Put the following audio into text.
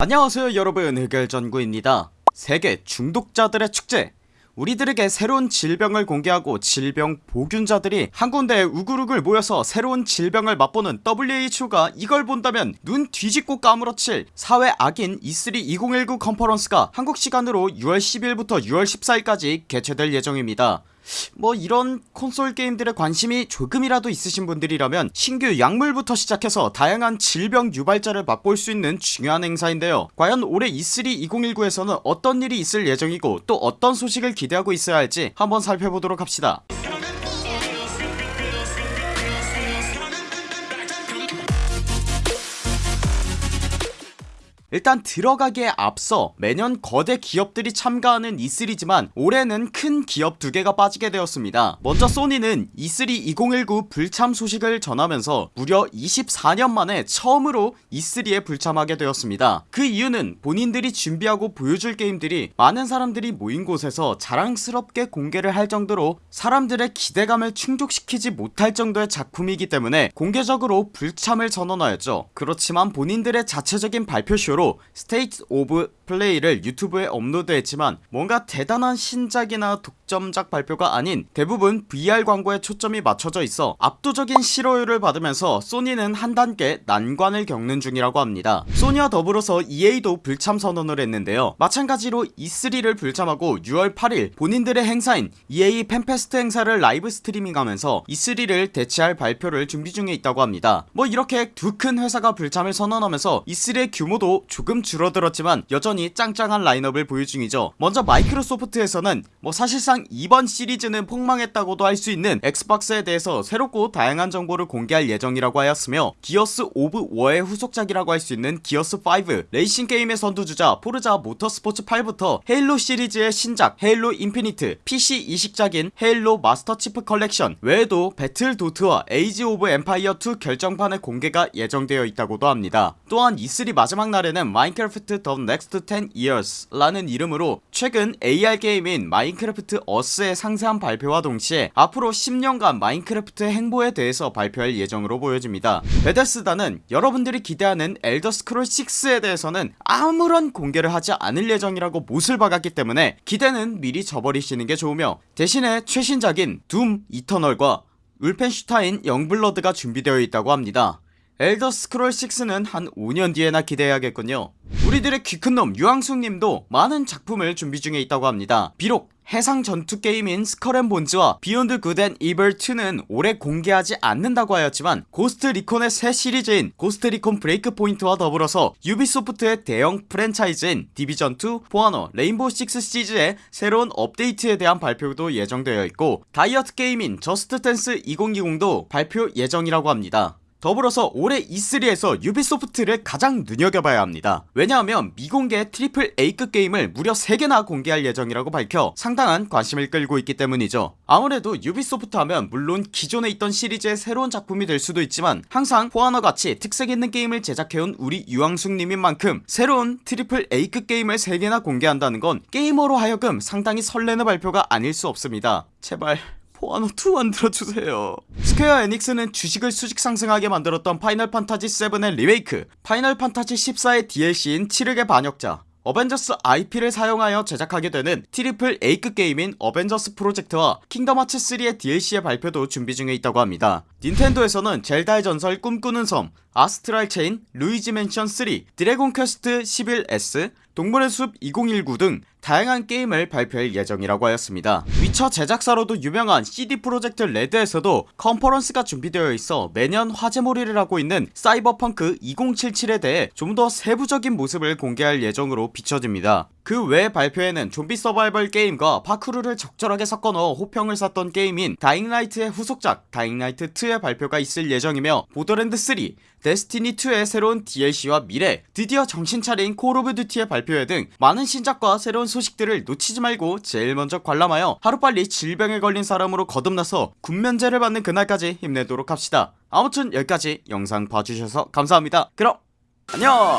안녕하세요 여러분. 흑열전구입니다. 세계 중독자들의 축제. 우리들에게 새로운 질병을 공개하고 질병 보균자들이 한 군데에 우글우글 모여서 새로운 질병을 맛보는 WHO가 이걸 본다면 눈 뒤집고 까무러칠 사회 악인 E3 2019 컨퍼런스가 한국 시간으로 6월 10일부터 6월 14일까지 개최될 예정입니다 뭐 이런 콘솔 게임들에 관심이 조금이라도 있으신 분들이라면 신규 약물부터 시작해서 다양한 질병 유발자를 맛볼 수 있는 중요한 행사인데요. 과연 올해 E3 2019에서는 어떤 일이 있을 예정이고 또 어떤 소식을 기대하고 있어야 할지 한번 살펴보도록 합시다 일단 들어가기에 앞서 매년 거대 기업들이 참가하는 E3지만 올해는 큰 기업 두 개가 빠지게 되었습니다. 먼저 소니는 E3 2019 불참 소식을 전하면서 무려 24년 만에 처음으로 E3에 불참하게 되었습니다. 그 이유는 본인들이 준비하고 보여줄 게임들이 많은 사람들이 모인 곳에서 자랑스럽게 공개를 할 정도로 사람들의 기대감을 충족시키지 못할 정도의 작품이기 때문에 공개적으로 불참을 선언하였죠. 그렇지만 본인들의 자체적인 발표쇼로 스테이트 오브 플레이를 유튜브에 업로드했지만 뭔가 대단한 신작이나 독점작 발표가 아닌 대부분 VR 광고에 초점이 맞춰져 있어 압도적인 싫어요를 받으면서 소니는 한 단계 난관을 겪는 중이라고 합니다. 소니와 더불어서 EA도 불참 선언을 했는데요. 마찬가지로 E3를 불참하고 6월 8일 본인들의 행사인 EA 팬페스트 행사를 라이브 스트리밍하면서 E3를 대체할 발표를 준비 중에 있다고 합니다. 뭐 이렇게 두 큰 회사가 불참을 선언하면서 E3의 규모도 조금 줄어들었지만 여전히 짱짱한 라인업을 보유 중이죠. 먼저 마이크로소프트에서는 뭐 사실상 이번 시리즈는 폭망했다고도 할 수 있는 엑스박스에 대해서 새롭고 다양한 정보를 공개할 예정이라고 하였으며 기어스 오브 워의 후속작이라고 할 수 있는 기어스5 레이싱 게임의 선두주자 포르자 모터스포츠 8부터 헤일로 시리즈의 신작 헤일로 인피니트 PC 이식작인 헤일로 마스터 치프 컬렉션 외에도 배틀토드와 에이지 오브 엠파이어2 결정판의 공개가 예정되어 있다고도 합니다. 또한 E3 마지막 날에는 마인크래프트 the next 10 years 라는 이름으로 최근 AR 게임인 마인크래프트 어스의 상세한 발표와 동시에 앞으로 10년간 마인크래프트의 행보에 대해서 발표할 예정으로 보여집니다. 베데스다는 여러분들이 기대하는 엘더스크롤 6에 대해서는 아무런 공개를 하지 않을 예정이라고 못을 박았기 때문에 기대는 미리 저버리시는 게 좋으며 대신에 최신작인 둠 이터널과 울펜슈타인 영블러드가 준비되어 있다고 합니다. 엘더 스크롤 6는 한 5년 뒤에나 기대해야겠군요 우리들의 귀큰놈 유황숙님도 많은 작품을 준비 중에 있다고 합니다. 비록 해상 전투 게임인 스컬앤본즈와 비욘드 굿앤 이블2는 올해 공개하지 않는다고 하였지만 고스트 리콘의 새 시리즈인 고스트 리콘 브레이크 포인트와 더불어서 유비소프트의 대형 프랜차이즈인 디비전2, 포아너, 레인보우 식스 시즈의 새로운 업데이트에 대한 발표도 예정되어 있고 다이어트 게임인 저스트 댄스 2020도 발표 예정이라고 합니다 더불어서 올해 E3에서 유비소프트를 가장 눈여겨봐야 합니다. 왜냐하면 미공개 트리플 A급 게임을 무려 3개나 공개할 예정이라고 밝혀 상당한 관심을 끌고 있기 때문이죠. 아무래도 유비소프트 하면 물론 기존에 있던 시리즈의 새로운 작품이 될 수도 있지만 항상 포아너같이 특색있는 게임을 제작해온 우리 유황숙님인 만큼 새로운 트리플 A급 게임을 3개나 공개한다는 건 게이머로 하여금 상당히 설레는 발표가 아닐 수 없습니다. 제발 포아너2 만들어주세요. 스퀘어 에닉스는 주식을 수직 상승하게 만들었던 파이널 판타지 7의 리메이크 파이널 판타지 14의 DLC인 칠흑의 반역자 어벤져스 IP를 사용하여 제작하게 되는 트리플 A급 게임인 어벤져스 프로젝트와 킹덤 하츠 3의 DLC의 발표도 준비 중에 있다고 합니다. 닌텐도에서는 젤다의 전설 꿈꾸는 섬 아스트랄 체인 루이지 맨션 3 드래곤 퀘스트 11S 동물의 숲 2019 등 다양한 게임을 발표할 예정이라고 하였습니다. 위쳐 제작사로도 유명한 CD 프로젝트 레드에서도 컨퍼런스가 준비되어 있어 매년 화제몰이를 하고 있는 사이버펑크 2077에 대해 좀 더 세부적인 모습을 공개할 예정으로 비춰집니다. 그 외 발표에는 좀비 서바이벌 게임과 파쿠르를 적절하게 섞어 넣어 호평을 샀던 게임인 다잉라이트의 후속작 다잉라이트2의 발표가 있을 예정이며 보더랜드3 데스티니2의 새로운 DLC와 미래 드디어 정신차린 콜 오브 듀티의 발표회 등 많은 신작과 새로운 소식들을 놓치지 말고 제일 먼저 관람하여 하루빨리 질병에 걸린 사람으로 거듭나서 군면제를 받는 그날까지 힘내도록 합시다. 아무튼 여기까지 영상 봐주셔서 감사합니다. 그럼 안녕